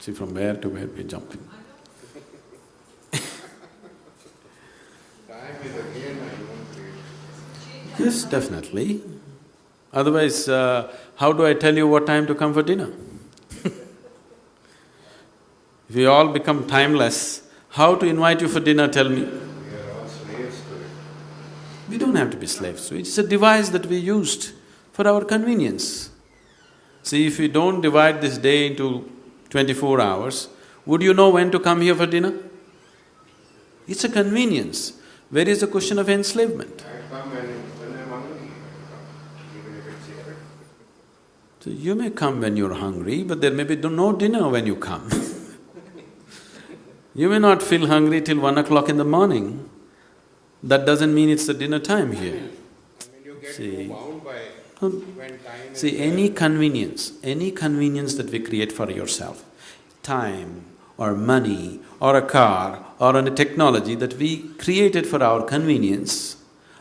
See, from where to where we're jumping. Yes, definitely. Otherwise, uh, how do I tell you what time to come for dinner? if we all become timeless, how to invite you for dinner, tell me? We are all slaves. We don't have to be slaves to it, it's a device that we used for our convenience. See, if we don't divide this day into twenty-four hours, would you know when to come here for dinner? It's a convenience. Where is the question of enslavement? I come when, when I'm hungry, I come, even if it's here. So you may come when you're hungry, but there may be no dinner when you come. you may not feel hungry till one o'clock in the morning. That doesn't mean it's the dinner time here. I mean, you get See. See, any convenience, any convenience that we create for yourself, time or money or a car or any technology that we created for our convenience,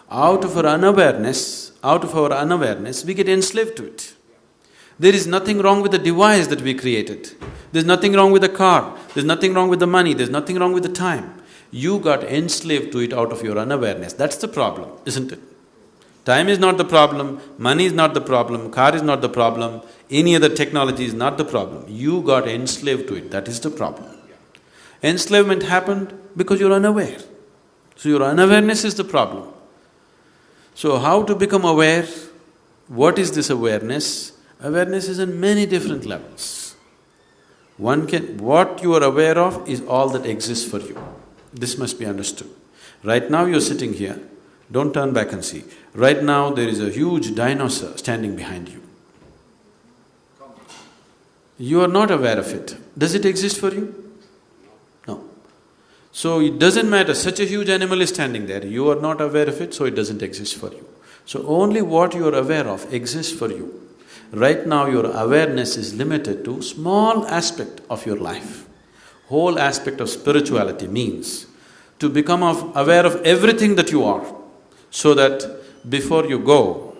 out of our unawareness, out of our unawareness, we get enslaved to it. There is nothing wrong with the device that we created. There's nothing wrong with the car, there's nothing wrong with the money, there's nothing wrong with the time. You got enslaved to it out of your unawareness. That's the problem, isn't it? Time is not the problem, money is not the problem, car is not the problem, any other technology is not the problem. You got enslaved to it, that is the problem. Enslavement happened because you're unaware. So your unawareness is the problem. So how to become aware? What is this awareness? Awareness is in many different levels. One can… what you are aware of is all that exists for you. This must be understood. Right now you're sitting here, don't turn back and see. Right now there is a huge dinosaur standing behind you. You are not aware of it. Does it exist for you? No. So it doesn't matter, such a huge animal is standing there, you are not aware of it, so it doesn't exist for you. So only what you are aware of exists for you. Right now your awareness is limited to small aspect of your life. Whole aspect of spirituality means to become of aware of everything that you are, so that before you go,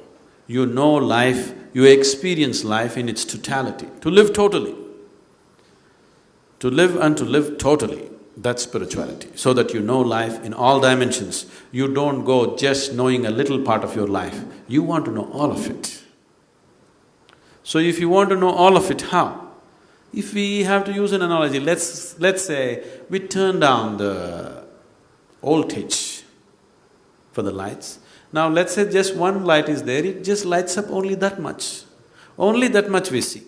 you know life, you experience life in its totality, to live totally. To live and to live totally, that's spirituality, so that you know life in all dimensions. You don't go just knowing a little part of your life, you want to know all of it. So if you want to know all of it, how? If we have to use an analogy, let's… let's say we turn down the voltage for the lights. Now let's say just one light is there, it just lights up only that much. Only that much we see.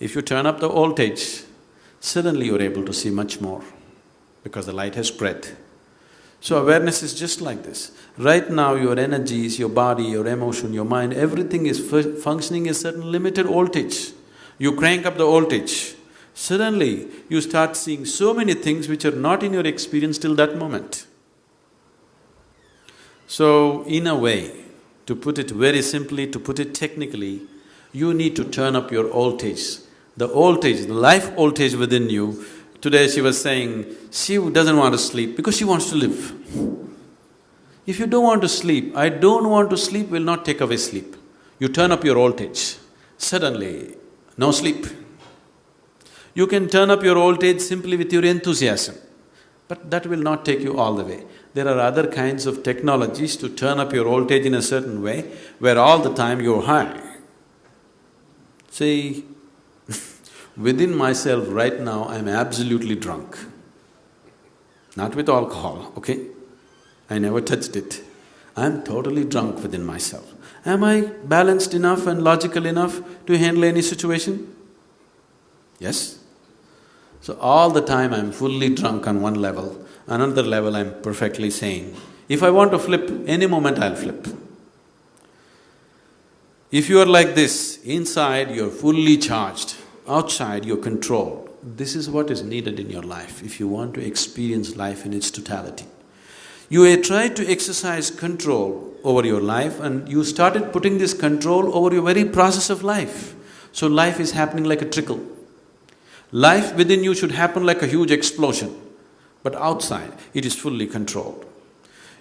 If you turn up the voltage, suddenly you're able to see much more because the light has spread. So awareness is just like this. Right now your energies, your body, your emotion, your mind, everything is functioning a certain limited voltage. You crank up the voltage, suddenly you start seeing so many things which are not in your experience till that moment. So, in a way, to put it very simply, to put it technically, you need to turn up your voltage. The voltage, the life voltage within you, today she was saying, she doesn't want to sleep because she wants to live. If you don't want to sleep, I don't want to sleep will not take away sleep. You turn up your voltage, suddenly, no sleep. You can turn up your voltage simply with your enthusiasm, but that will not take you all the way. There are other kinds of technologies to turn up your voltage in a certain way, where all the time you're high. See, within myself right now, I'm absolutely drunk. Not with alcohol, okay? I never touched it. I'm totally drunk within myself. Am I balanced enough and logical enough to handle any situation? Yes? So all the time I'm fully drunk on one level, another level I'm perfectly sane. If I want to flip, any moment I'll flip. If you are like this, inside you're fully charged, outside you're controlled. This is what is needed in your life if you want to experience life in its totality. You tried to exercise control over your life and you started putting this control over your very process of life. So life is happening like a trickle. Life within you should happen like a huge explosion, but outside it is fully controlled.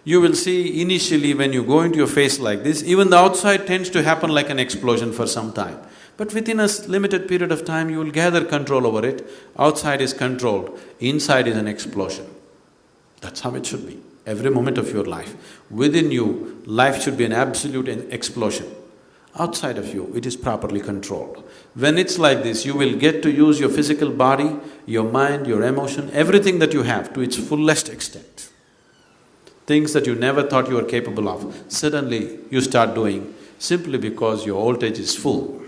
You will see initially when you go into your face like this, even the outside tends to happen like an explosion for some time. But within a limited period of time, you will gather control over it. Outside is controlled, inside is an explosion. That's how it should be. Every moment of your life. Within you, life should be an absolute explosion. Outside of you, it is properly controlled. When it's like this, you will get to use your physical body, your mind, your emotion, everything that you have to its fullest extent. Things that you never thought you were capable of, suddenly you start doing simply because your voltage is full.